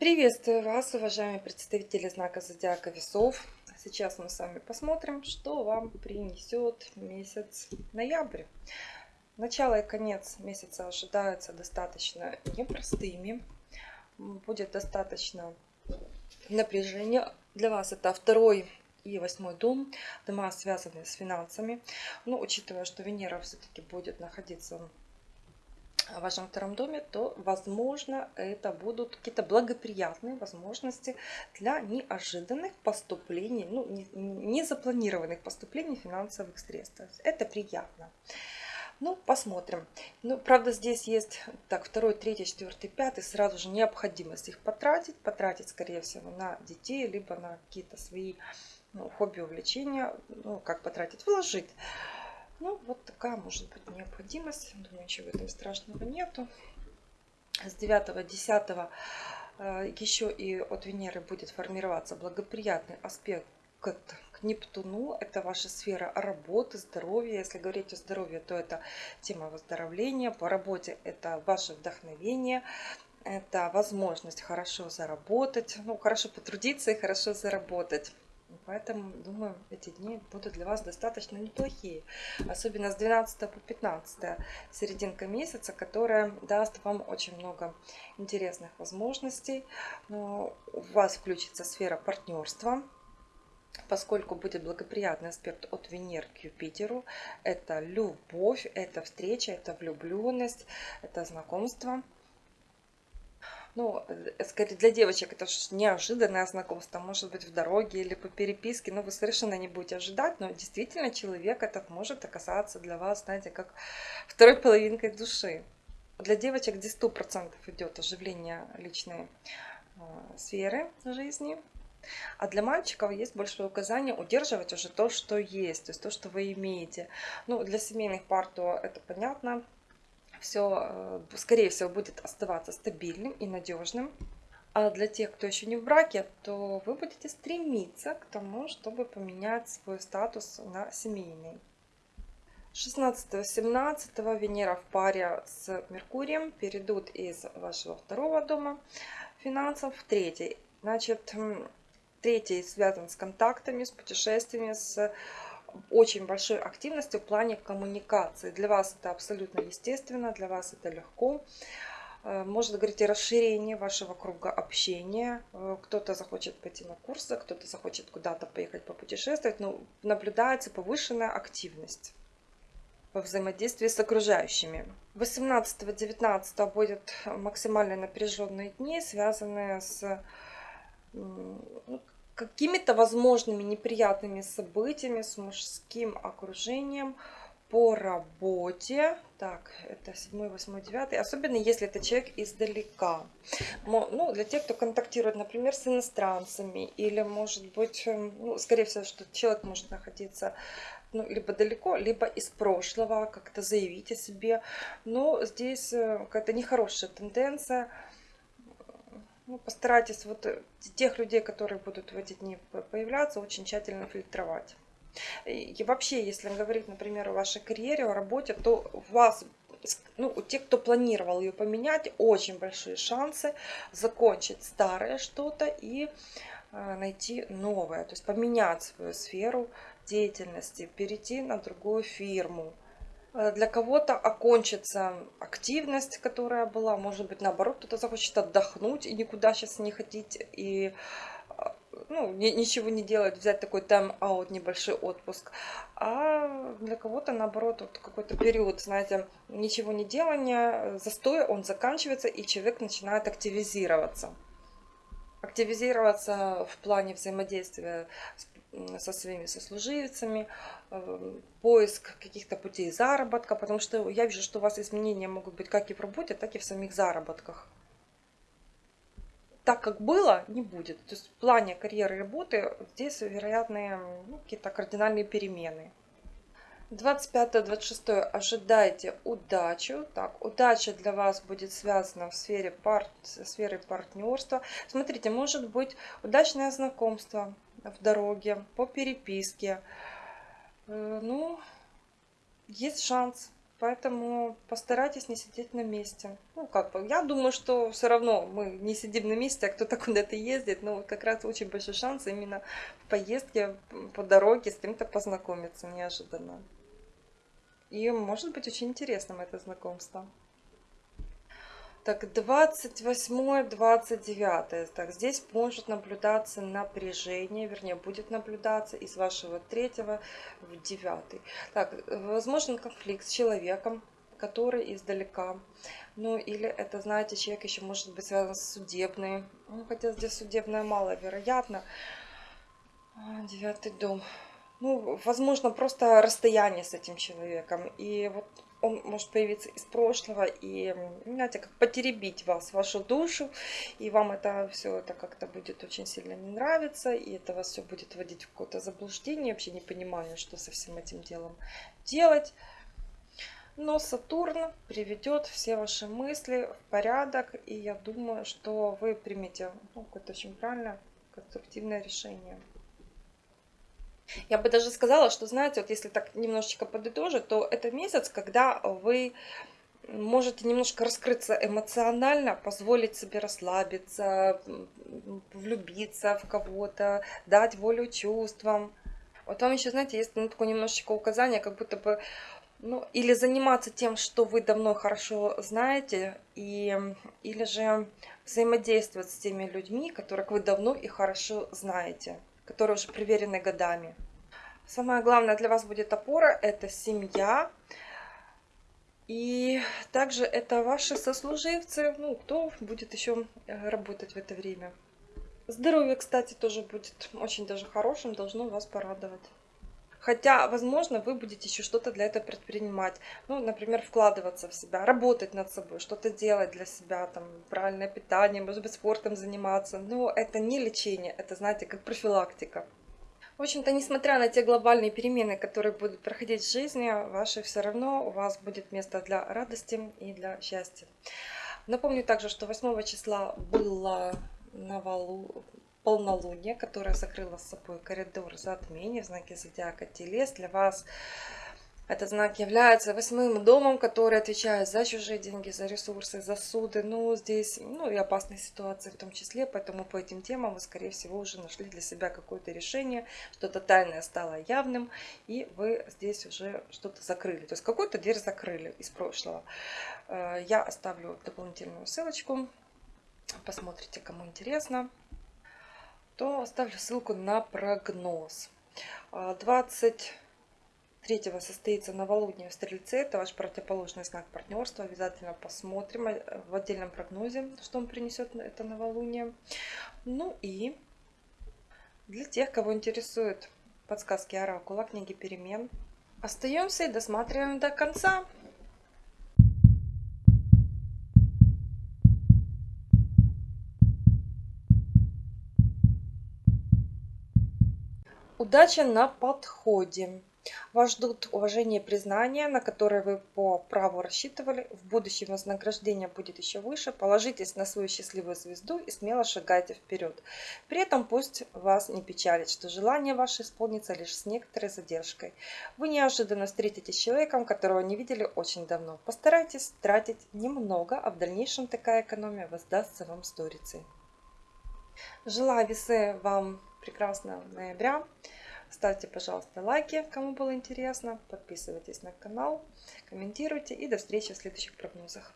Приветствую вас, уважаемые представители знака Зодиака Весов. Сейчас мы с вами посмотрим, что вам принесет месяц ноябрь. Начало и конец месяца ожидаются достаточно непростыми. Будет достаточно напряжения. Для вас это второй и восьмой дом, дома, связанные с финансами. Но учитывая, что Венера все-таки будет находиться в вашем втором доме, то, возможно, это будут какие-то благоприятные возможности для неожиданных поступлений, ну, незапланированных не поступлений финансовых средств. Это приятно. Ну, посмотрим. Ну, правда, здесь есть, так, второй, третий, четвертый, пятый, сразу же необходимость их потратить. Потратить, скорее всего, на детей, либо на какие-то свои ну, хобби, увлечения. Ну, как потратить? Вложить. Ну, вот такая может быть необходимость. Думаю, ничего в этом страшного нету. С 9-10 э, еще и от Венеры будет формироваться благоприятный аспект к, к Нептуну. Это ваша сфера работы, здоровья. Если говорить о здоровье, то это тема выздоровления. По работе это ваше вдохновение. Это возможность хорошо заработать, ну, хорошо потрудиться и хорошо заработать. Поэтому, думаю, эти дни будут для вас достаточно неплохие. Особенно с 12 по 15 серединка месяца, которая даст вам очень много интересных возможностей. Но у вас включится сфера партнерства, поскольку будет благоприятный аспект от Венеры к Юпитеру. Это любовь, это встреча, это влюбленность, это знакомство ну, э, скорее для девочек это неожиданное знакомство, может быть в дороге или по переписке, но вы совершенно не будете ожидать, но действительно человек этот может оказаться для вас, знаете, как второй половинкой души. Для девочек сто процентов идет оживление личной э, сферы жизни, а для мальчиков есть большое указание удерживать уже то, что есть, то есть то, что вы имеете. Ну, для семейных пар то это понятно, все, э, скорее всего, будет оставаться стабильным и надежным. А для тех, кто еще не в браке, то вы будете стремиться к тому, чтобы поменять свой статус на семейный. 16-17 Венера в паре с Меркурием перейдут из вашего второго дома финансов в третий. Значит, третий связан с контактами, с путешествиями, с очень большой активностью в плане коммуникации. Для вас это абсолютно естественно, для вас это легко. Э, может говорить о расширении вашего круга общения. Э, кто-то захочет пойти на курсы, кто-то захочет куда-то поехать попутешествовать. Но наблюдается повышенная активность во взаимодействии с окружающими. 18-19 будет максимально напряженные дни, связанные с ну, какими-то возможными неприятными событиями с мужским окружением по работе. Так, это 7, 8, 9. Особенно если это человек издалека. Ну, для тех, кто контактирует, например, с иностранцами. Или, может быть, эм, ну, скорее всего, что человек может находиться ну, либо далеко, либо из прошлого, как-то заявить о себе. Но здесь э, какая-то нехорошая тенденция ну, постарайтесь вот э, тех людей, которые будут в эти дни появляться, очень тщательно фильтровать. И вообще, если говорить, например, о вашей карьере, о работе, то у вас, ну, у тех, кто планировал ее поменять, очень большие шансы закончить старое что-то и э, найти новое. То есть поменять свою сферу деятельности, перейти на другую фирму. Э, для кого-то окончится активность, которая была. Может быть, наоборот, кто-то захочет отдохнуть и никуда сейчас не ходить. И э, ну, ничего не делать, взять такой тайм-аут, небольшой отпуск. А для кого-то, наоборот, вот какой-то период, знаете, ничего не делания, застой, он заканчивается, и человек начинает активизироваться. Активизироваться в плане взаимодействия со своими сослуживцами, эм, поиск каких-то путей заработка, потому что я вижу, что у вас изменения могут быть как и в работе, так и в самих заработках. Так как было, не будет. То есть в плане карьеры и работы здесь вероятные ну, какие-то кардинальные перемены. 25-26 ожидайте удачу. Так, удача для вас будет связана в сфере пар... сферы партнерства. Смотрите, может быть удачное знакомство, в дороге, по переписке. Э, ну, есть шанс. Поэтому постарайтесь не сидеть на месте. Ну, как бы, я думаю, что все равно мы не сидим на месте, а кто-то куда-то ездит. Но как раз очень большой шанс именно в поездке по дороге с кем-то познакомиться неожиданно. И может быть очень интересным это знакомство. Так, 28-29. Так, здесь может наблюдаться напряжение, вернее, будет наблюдаться из вашего третьего в девятый. Так, возможен конфликт с человеком, который издалека. Ну, или это, знаете, человек еще может быть связан с судебной. Ну, хотя здесь судебное маловероятно. Девятый дом. Ну, возможно, просто расстояние с этим человеком. И вот он может появиться из прошлого и, знаете, как потеребить вас, вашу душу, и вам это все это как-то будет очень сильно не нравиться, и это вас все будет вводить в какое-то заблуждение, вообще не понимание, что со всем этим делом делать. Но Сатурн приведет все ваши мысли в порядок, и я думаю, что вы примете ну, какое-то очень правильное, конструктивное решение. Я бы даже сказала, что, знаете, вот если так немножечко подытожить, то это месяц, когда вы можете немножко раскрыться эмоционально, позволить себе расслабиться, влюбиться в кого-то, дать волю чувствам. Вот там еще, знаете, есть ну, такое немножечко указание, как будто бы, ну, или заниматься тем, что вы давно хорошо знаете, и, или же взаимодействовать с теми людьми, которых вы давно и хорошо знаете которые уже проверены годами. Самое главное для вас будет опора – это семья. И также это ваши сослуживцы, ну, кто будет еще э, работать в это время. Здоровье, кстати, тоже будет очень даже хорошим, должно вас порадовать. Хотя, возможно, вы будете еще что-то для этого предпринимать. Ну, например, вкладываться в себя, работать над собой, что-то делать для себя, там, правильное питание, может быть, спортом заниматься. Но это не лечение, это, знаете, как профилактика. В общем-то, несмотря на те глобальные перемены, которые будут проходить в жизни, ваши все равно у вас будет место для радости и для счастья. Напомню также, что 8 числа было на валу полнолуние, которое закрыло с собой коридор затмения в знаке зодиака Телес. Для вас этот знак является восьмым домом, который отвечает за чужие деньги, за ресурсы, за суды. Ну, здесь, ну и опасные ситуации в том числе, поэтому по этим темам вы, скорее всего, уже нашли для себя какое-то решение, что-то тайное стало явным, и вы здесь уже что-то закрыли. То есть какую-то дверь закрыли из прошлого. Э, я оставлю дополнительную ссылочку, посмотрите, кому интересно то оставлю ссылку на прогноз. 23 а, состоится новолуние в Стрельце. Это ваш противоположный знак партнерства. Обязательно посмотрим э, в отдельном прогнозе, что он принесет это новолуние. Ну и для тех, кого интересуют подсказки Оракула, книги перемен, остаемся и досматриваем до конца. Удача на подходе. Вас ждут уважение и признание, на которые вы по праву рассчитывали. В будущем вознаграждение будет еще выше. Положитесь на свою счастливую звезду и смело шагайте вперед. При этом пусть вас не печалит, что желание ваше исполнится лишь с некоторой задержкой. Вы неожиданно встретитесь с человеком, которого не видели очень давно. Постарайтесь тратить немного, а в дальнейшем такая экономия воздастся вам сторицей. Желаю весы вам прекрасного ноября. Ставьте, пожалуйста, лайки, кому было интересно. Подписывайтесь на канал, комментируйте. И до встречи в следующих прогнозах.